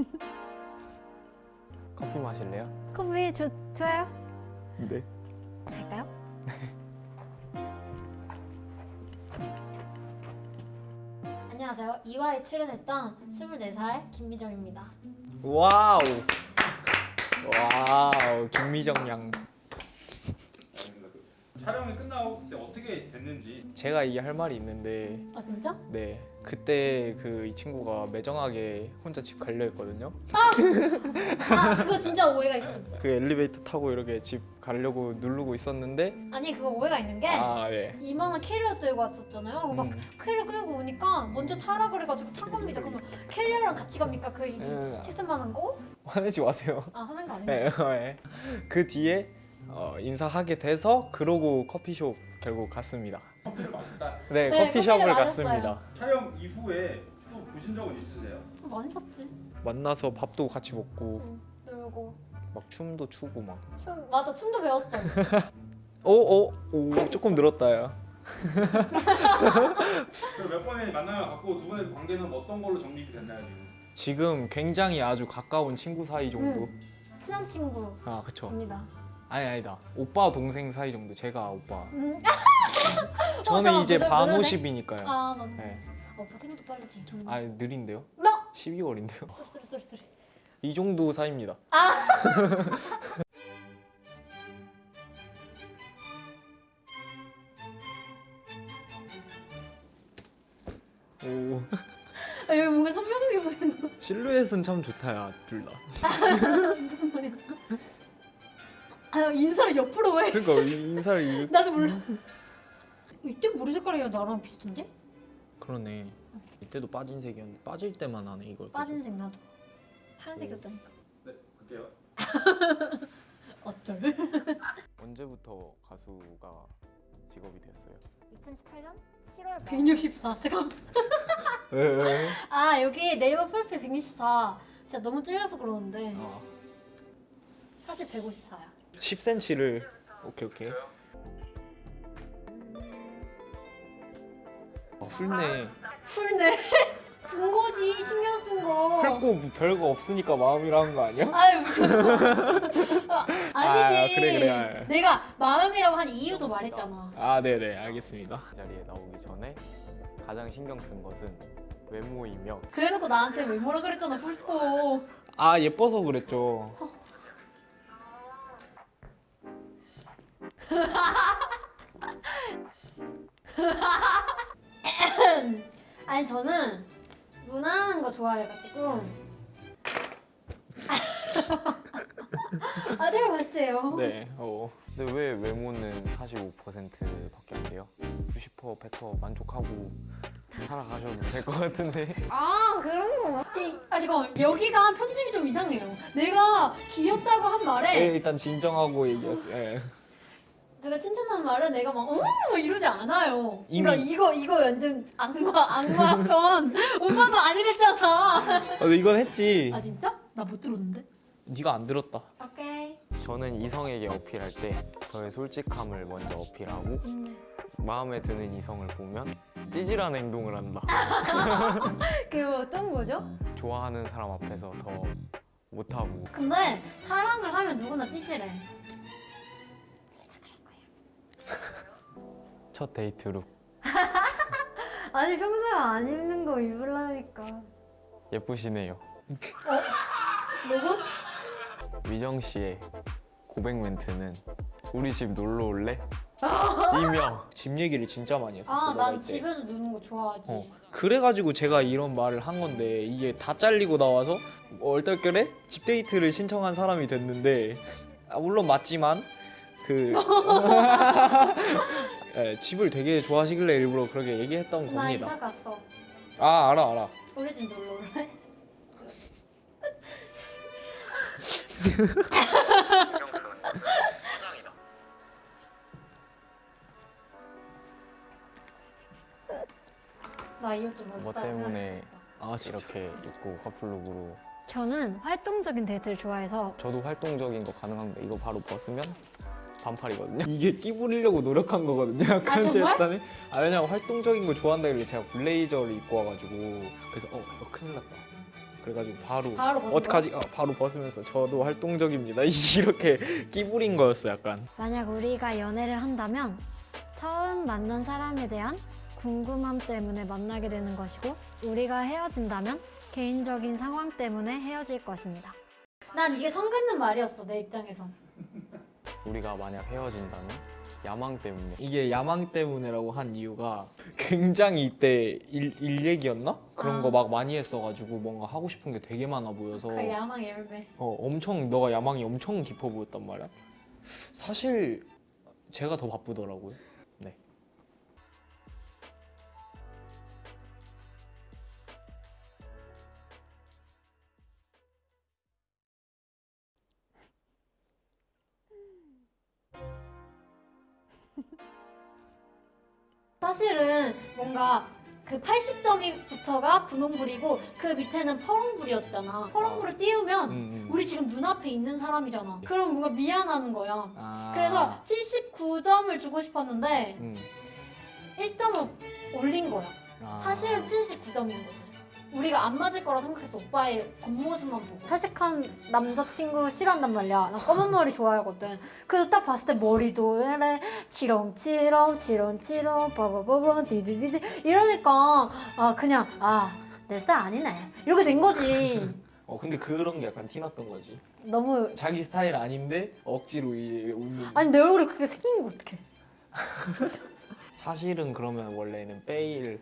커피 마실래요? 커피 좋, 좋아요? 네. 갈까요? 안녕하세요. 2화에 출연했던 24살 김미정입니다. 와우. 와우 김미정 양. 촬영이 끝나고 그때 어떻게 됐는지 제가 이게 할 말이 있는데 아 진짜? 네 그때 그 이 친구가 매정하게 혼자 집 가려 했거든요. 아 그거 진짜 오해가 있어. 그 엘리베이터 타고 이렇게 집 가려고 누르고 있었는데 아니 그거 오해가 있는 게 아 예. 이만한 캐리어 들고 왔었잖아요. 그거 막 음. 캐리어 끌고 오니까 먼저 타라 그래가지고 탄 겁니다. 그러면 캐리어랑 같이 갑니까? 그 이- 음. 칠순만한 거? 화내지 마세요. 아 하는 거 아니에요? 네, 예. 그 뒤에 어, 인사하게 돼서 그러고 커피숍 결국 갔습니다. 커피를 마셨다. 네, 네, 커피숍을 갔습니다. 촬영 이후에 또 보신 적은 있으세요? 많이 봤지. 만나서 밥도 같이 먹고 응, 놀고 막 춤도 추고 막. 춤 맞아 춤도 배웠어. 오, 오, 오, 조금 늘었다야. 그몇 번의 만남을 갖고 두 분의 관계는 어떤 걸로 정립이 됐나요 지금? 지금 굉장히 아주 가까운 친구 사이 정도. 친한 친구입니다. 아, 그쵸. 아니 아니다. 오빠 동생 사이 정도. 제가 오빠. 음. 저는 잠깐, 이제 모자- 반오십이니까요. 아 맞네. 네. 아, 오빠 생일도 빠르지. 아, 느린데요? 나 12월인데요. sorry sorry. 이 정도 사이입니다. 오, 아 여기 뭔가 선명하게 거 실루엣은 참 좋다 야 둘 다. 무슨 말이야? 아 인사를 옆으로 왜? 그러니까 이 인사를 이 나도 몰라. 이때 머리 색깔이 나랑 비슷한데? 그러네. 이때도 빠진 색이었는데 빠질 때만 하네 이걸. 빠진 색 나도. 파란색이었다니까. 네, 그때요. 어쩔? 언제부터 가수가 직업이 됐어요? 2018년 7월 164. 잠깐. 아 여기 네이버 프로필 164. 진짜 너무 찔려서 그러는데 어. 사실 154야. 10cm를 오케이 오케이. 어, 훌네. 풀네. 군 거지 신경 쓴 거. 훑고 뭐 별거 없으니까 마음이라는 거 아니야? 아유 무슨 아, 아니지. 아, 그래, 그래. 아. 내가 마음이라고 한 이유도 말했잖아. 아 네네 알겠습니다. 이 자리에 나오기 전에 가장 신경 쓴 것은 외모이며 그래놓고 나한테 왜 뭐라 그랬잖아 훑고. 아 예뻐서 그랬죠. 아니 저는 무난한 거 좋아해가지고. 아 제가 봤을 때요. 네. 어. 근데 왜 외모는 45%밖에 안 돼요? 90% 100% 만족하고 살아가셔도 될 것 같은데. 아 그런 거. 이, 아 잠깐 여기가 편집이 좀 이상해요. 내가 귀엽다고 한 말에 네, 일단 진정하고 얘기했어요. 예. 내가 칭찬한 말은 내가 막 어머 이러지 않아요. 이미- 그러니까 이거 이거 완전 악마 악마 편. 오빠도 아니랬잖아. 아, 근데 이건 했지. 아 진짜? 나 못 들었는데. 네가 안 들었다. 오케이. 저는 이성에게 어필할 때 저의 솔직함을 먼저 어필하고 음. 마음에 드는 이성을 보면 찌질한 행동을 한다. 그게 어떤 거죠? 좋아하는 사람 앞에서 더 못하고 근데 사랑을 하면 누구나 찌질해. 첫 데이트 룩 아니 평소에 안 입는 거 입으려니까. 예쁘시네요. 로봇? 위정 씨의 고백 멘트는 우리 집 놀러 올래? 이며 집 얘기를 진짜 많이 했었어. 아, 난 때. 집에서 노는 거 좋아하지. 어. 그래가지고 제가 이런 말을 한 건데 이게 다 잘리고 나와서 얼떨결에 집 데이트를 신청한 사람이 됐는데 아, 물론 맞지만 그 예, 집을 되게 좋아하시길래 일부러 그렇게 얘기했던 나 겁니다. 이사 갔어. 아 알아 알아. 우리 집 놀러 올래? 나이옷좀뭐 멋있다 때문에. 아 이렇게 입고 커플룩으로 저는 활동적인 데이트를 좋아해서 저도 활동적인 거 가능한데 이거 바로 벗으면 반팔이거든요. 이게 끼 부리려고 노력한 거거든요. 약간 아, 제 정말? 딴에. 아 왜냐면 활동적인 걸 좋아한다길래 제가 블레이저를 입고 와가지고 그래서 어 이거 큰일 났다. 그래가지고 바로 바로 어떡하지? 아, 바로 벗으면서 저도 활동적입니다. 이렇게 끼부린 거였어 약간. 만약 우리가 연애를 한다면 처음 만난 사람에 대한 궁금함 때문에 만나게 되는 것이고 우리가 헤어진다면 개인적인 상황 때문에 헤어질 것입니다. 난 이게 선 긋는 말이었어 내 입장에선. 우리가 만약 헤어진다면 야망 때문에 이게 야망 때문에라고 한 이유가 굉장히 이때 일, 일 얘기였나? 그런 아. 거막 많이 했어가지고 뭔가 하고 싶은 게 되게 많아 보여서 그 야망 열매. 어, 엄청 너가 야망이 엄청 깊어 보였단 말이야. 사실 제가 더 바쁘더라고요. 사실은 뭔가 그 80점이부터가 분홍불이고 그 밑에는 퍼렁불이었잖아. 퍼렁불을 띄우면 음, 음. 우리 지금 눈앞에 있는 사람이잖아. 그럼 뭔가 미안하는 거야. 아. 그래서 79점을 주고 싶었는데 음. 1점을 올린 거야. 아. 사실은 79점인 거지. 우리가 안 맞을 거라 생각해서 오빠의 겉모습만 보고 탈색한 남자친구 싫어한단 말이야. 나 검은 머리 좋아하거든. 그래서 딱 봤을 때 머리도 이래 치렁치렁 치렁치렁 빠바바바 디디디디 이러니까 아 그냥 아 내 스타일 아니네 이렇게 된 거지. 어 근데 그런 게 약간 티났던 거지. 너무 자기 스타일 아닌데 억지로 이 웃는. 아니 내 얼굴이 그렇게 생긴 거 어떡해. 사실은 그러면 원래는 페일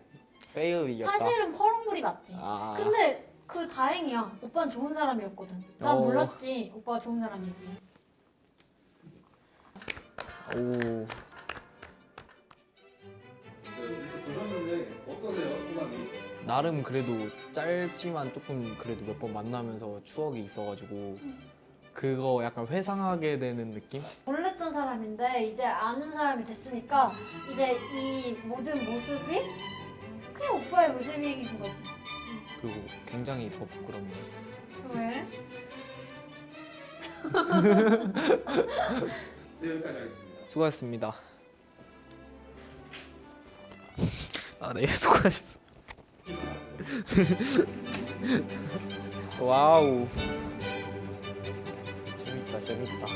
페일이었다. 사실은 퍼렁물이 맞지. 아. 근데 그 다행이야. 오빠는 좋은 사람이었거든. 난 어. 몰랐지. 오빠가 좋은 사람인지. 오. 나름 그래도 짧지만 조금 그래도 몇 번 만나면서 추억이 있어가지고 그거 약간 회상하게 되는 느낌? 몰랐던 사람인데 이제 아는 사람이 됐으니까 이제 이 모든 모습이 그냥 오빠의 모습인 거지. 그리고 굉장히 더 부끄럽네. 왜? 네, 여기까지 하겠습니다. 수고하셨습니다. 아, 네, 수고하셨습니다. 와우. 재밌다, 재밌다.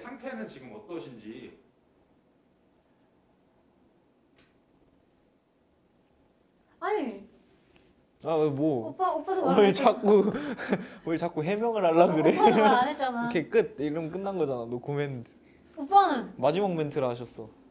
상태는 지금 어떠신지 아니 아, 왜 뭐? 오빠 오빠도 말안 뭘 했잖아. 자꾸 뭘 자꾸 해명을 하려 그래? 오빠도 말안 했잖아. 이렇게 끝. 이러면 끝난 거잖아. 노 코멘트. 오빠는 마지막 멘트를 하셨어.